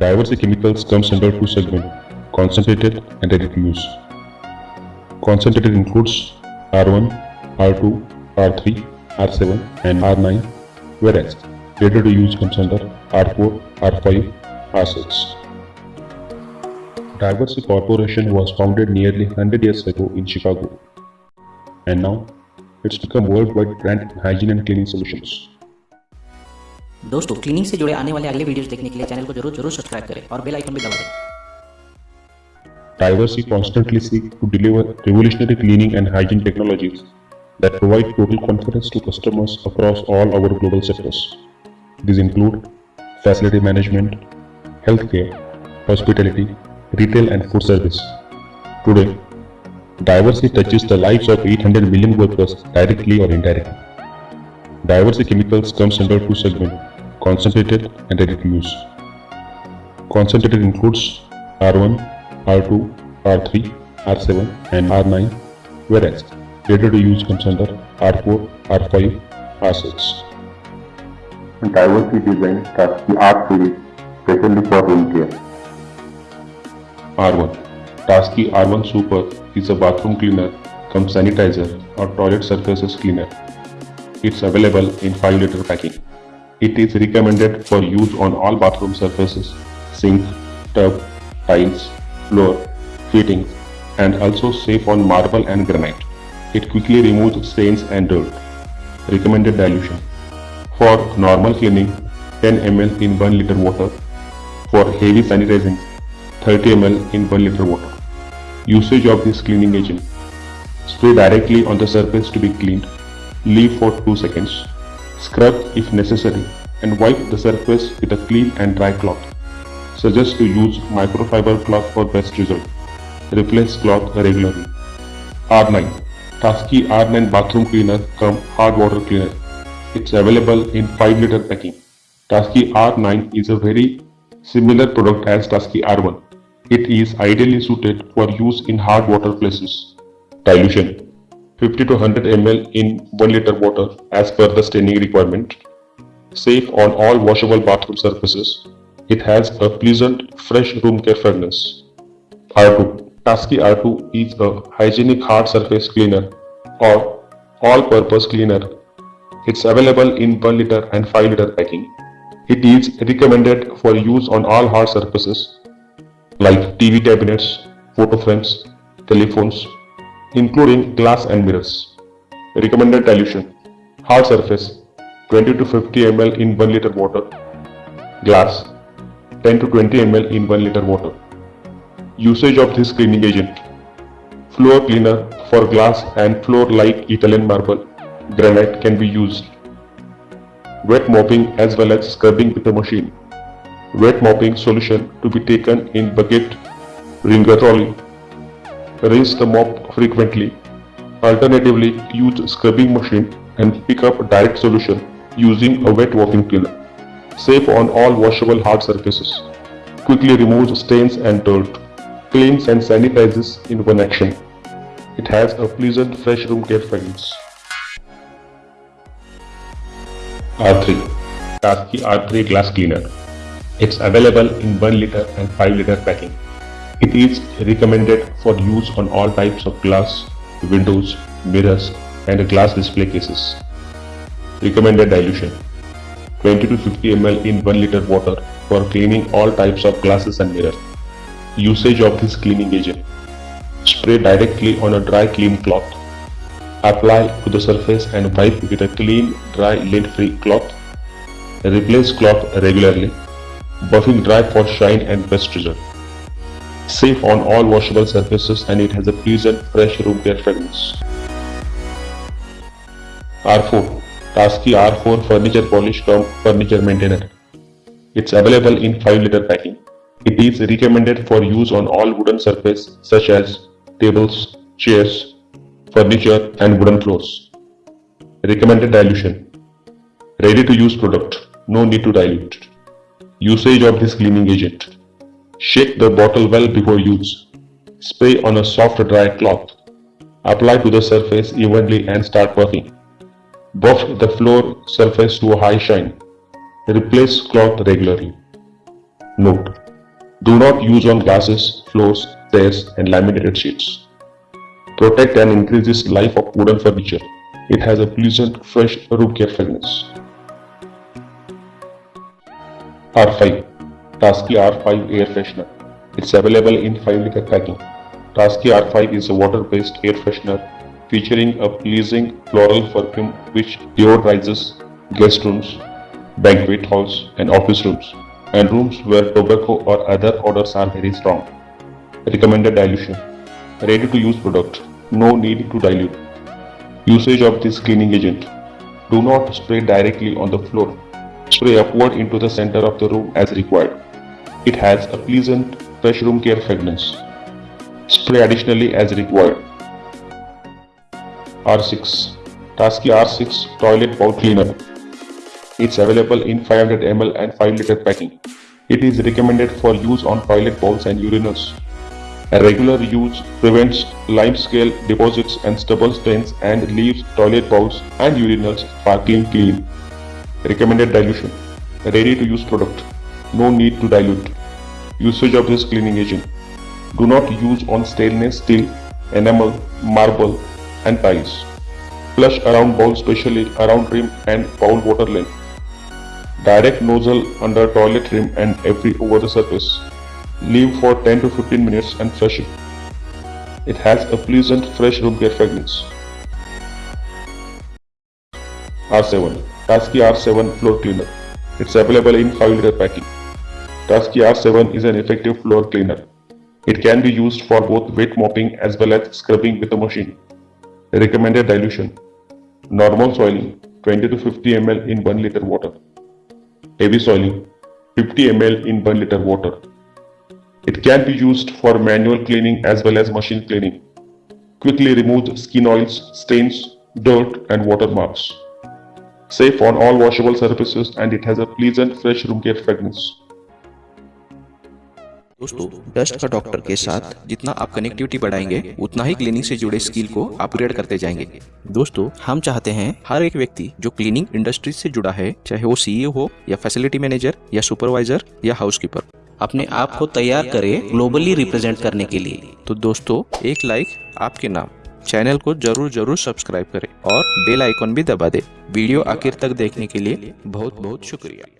Diversey chemicals comes under two segments, concentrated and ready use. Concentrated includes R1, R2, R3, R7 and R9 whereas ready to use comes under R4, R5, R6. Diversey Corporation was founded nearly 100 years ago in Chicago and now it's become worldwide brand in hygiene and cleaning solutions. दोस्तों cleaning से जुड़े आने वाले अगले videos देखने के लिए channel को ज़रूर ज़रूर सब्सक्राइब करें और बेल आइकन भी दबा दें Diversey constantly seek to deliver revolutionary cleaning and hygiene technologies that provide total confidence to customers across all our global sectors. These include facility management, healthcare, hospitality, retail and food service. Today, Diversey touches the lives of 800 million workers directly or indirectly. Diversey chemicals comes under two segments, concentrated and ready to use. Concentrated includes R1, R2, R3, R7 and R9 whereas ready to use comes under R4, R5, R6. Diversey design starts the R series specially for room care. R1 Taski R1 Super is a bathroom cleaner cum sanitizer or toilet surfaces cleaner. It's available in 5 liter packing. It is recommended for use on all bathroom surfaces, sink, tub, tiles, floor, fittings and also safe on marble and granite. It quickly removes stains and dirt. Recommended dilution. For normal cleaning, 10 ml in 1 liter water. For heavy sanitizing, 30 ml in 1 liter water. Usage of this cleaning agent. Spray directly on the surface to be cleaned. Leave for 2 seconds. Scrub if necessary and wipe the surface with a clean and dry cloth. Suggest to use microfiber cloth for best result. Replace cloth regularly. R9 Taski R9 bathroom cleaner cum hard water cleaner. It's available in 5 liter packing. Taski R9 is a very similar product as Taski R1. It is ideally suited for use in hard water places. Dilution 50 to 100 ml in 1 liter water as per the staining requirement. Safe on all washable bathroom surfaces. It has a pleasant fresh room care fragrance. R2 Taski R2 is a hygienic hard surface cleaner or all-purpose cleaner. It's available in 1 liter and 5 liter packing. It is recommended for use on all hard surfaces like TV cabinets, photo frames, telephones, including glass and mirrors. Recommended dilution Hard surface 20 to 50 ml in 1 liter water. Glass 10 to 20 ml in 1 liter water. Usage of this cleaning agent Floor cleaner for glass and floor like Italian marble, granite can be used. Wet mopping as well as scrubbing with a machine. Wet mopping solution to be taken in bucket, wringer trolley. Rinse the mop frequently. Alternatively, use scrubbing machine and pick up direct solution using a wet mopping cleaner. Safe on all washable hard surfaces. Quickly removes stains and dirt. Cleans and sanitizes in one action. It has a pleasant fresh room care fragrance. R3 Taski R3 Glass Cleaner It's available in 1 liter and 5 liter packing. It is recommended for use on all types of glass, windows, mirrors and glass display cases. Recommended dilution 20 to 50 ml in 1 liter water for cleaning all types of glasses and mirrors. Usage of this cleaning agent Spray directly on a dry clean cloth. Apply to the surface and wipe with a clean, dry, lint-free cloth. Replace cloth regularly. Buffing dry for shine and best result. Safe on all washable surfaces and it has a pleasant, fresh room care fragrance. R4 Taski R4 Furniture Polish Cum Furniture Maintainer. It's available in 5 liter packing. It is recommended for use on all wooden surface such as tables, chairs, furniture and wooden floors. Recommended dilution. Ready to use product. No need to dilute. Usage of this cleaning agent. Shake the bottle well before use. Spray on a soft dry cloth. Apply to the surface evenly and start working. Buff the floor surface to a high shine. Replace cloth regularly. Note Do not use on glasses, floors, stairs, and laminated sheets. Protect and increases life of wooden furniture. It has a pleasant, fresh room care fragrance. R5 Taski R5 Air Freshener. It's available in 5 liter packing. Taski R5 is a water-based air freshener featuring a pleasing floral perfume which deodorizes guest rooms, banquet halls, and office rooms, and rooms where tobacco or other odors are very strong. Recommended dilution. Ready to use product. No need to dilute. Usage of this cleaning agent. Do not spray directly on the floor. Spray upward into the center of the room as required. It has a pleasant fresh room care fragrance. Spray additionally as required. R6 Taski R6 Toilet Bowl Cleaner. It's available in 500 ml and 5 liter packing. It is recommended for use on toilet bowls and urinals. A regular use prevents limescale deposits and stubble stains and leaves toilet bowls and urinals sparkling clean. Recommended dilution. Ready to use product. No need to dilute. Usage of this cleaning agent. Do not use on stainless steel, enamel, marble and tiles. Flush around bowl specially around rim and bowl water line. Direct nozzle under toilet rim and every over the surface. Leave for 10 to 15 minutes and flush it. It has a pleasant fresh room care fragrance. R7 Taski R7 Floor Cleaner. It's available in 5 liter packing. Taski R7 is an effective floor cleaner. It can be used for both wet mopping as well as scrubbing with a machine. Recommended dilution. Normal soiling 20 to 50 ml in 1 liter water. Heavy soiling 50 ml in 1 liter water. It can be used for manual cleaning as well as machine cleaning. Quickly removes skin oils, stains, dirt and water marks. Safe on all washable surfaces and it has a pleasant fresh room care fragrance. दोस्तों dust का doctor के साथ जितना आप connectivity बढ़ाएँगे, उतना ही cleaning से जुड़े स्किल को अपग्रेड करते जाएँगे। दोस्तों, हम चाहते हैं हर एक व्यक्ति जो क्लीनिंग इंडस्ट्री से जुड़ा है, चाहे वो सीईओ हो या फैसिलिटी मैनेजर या सुपरवाइजर या हाउसकीपर अपने आप को तैयार करे ग्लोबली रिप्रेजेंट करने के लिए। तो दोस्तों, एक लाइक आपके नाम चैनल को ज़रूर ज़रूर सब्सक्राइब करें और बेल आइकॉन भी दबा दे। वीडियो आखिर तक देखने के लिए बहुत बहुत शुक्रिया।